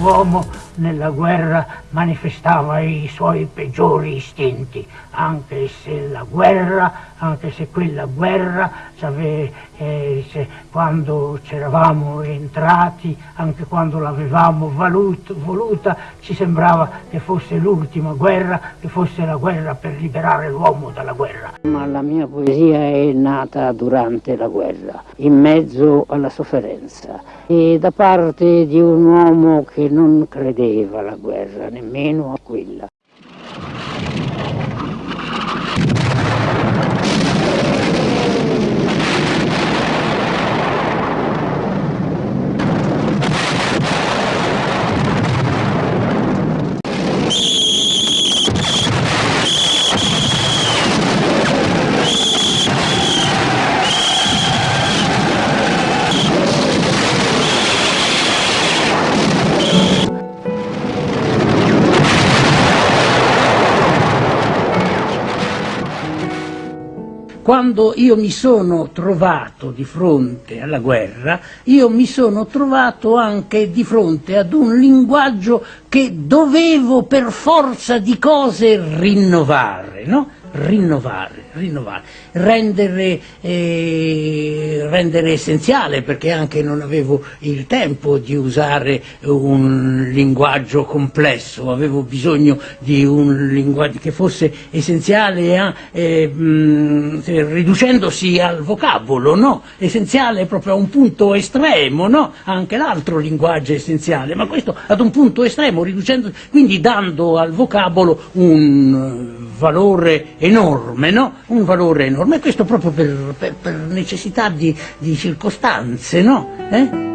L'uomo nella guerra manifestava i suoi peggiori istinti, anche se la guerra, anche se quella guerra, eh, se, quando c'eravamo entrati, anche quando l'avevamo voluta, ci sembrava che fosse l'ultima guerra, che fosse la guerra per liberare l'uomo dalla guerra. Ma la mia poesia è nata durante la guerra, in mezzo alla sofferenza, e da parte di un uomo che non credeva alla guerra, nemmeno a quella. Quando io mi sono trovato di fronte alla guerra, io mi sono trovato anche di fronte ad un linguaggio che dovevo per forza di cose rinnovare, no? rinnovare, rinnovare, rendere, eh, rendere, essenziale perché anche non avevo il tempo di usare un linguaggio complesso, avevo bisogno di un linguaggio che fosse essenziale eh, mh, riducendosi al vocabolo, no? essenziale proprio a un punto estremo, no? anche l'altro linguaggio è essenziale, ma questo ad un punto estremo, quindi dando al vocabolo un valore enorme, no? Un valore enorme, questo proprio per, per, per necessità di, di circostanze, no? Eh?